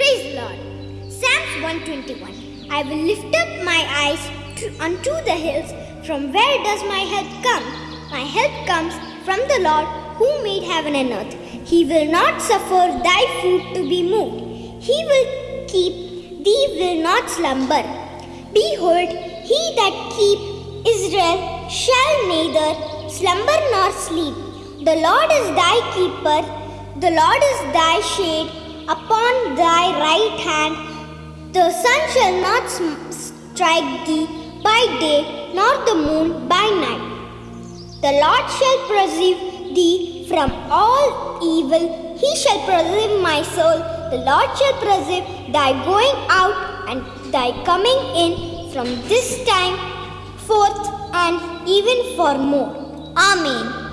Praise Lord. Psalms 121. I will lift up my eyes to, unto the hills. From where does my help come? My help comes from the Lord who made heaven and earth. He will not suffer thy foot to be moved. He will keep thee will not slumber. Behold, he that keep Israel shall neither slumber nor sleep. The Lord is thy keeper, the Lord is thy shade upon thy right hand. The sun shall not strike thee by day, nor the moon by night. The Lord shall preserve thee from all evil. He shall preserve my soul. The Lord shall preserve thy going out and thy coming in from this time forth and even for more. Amen.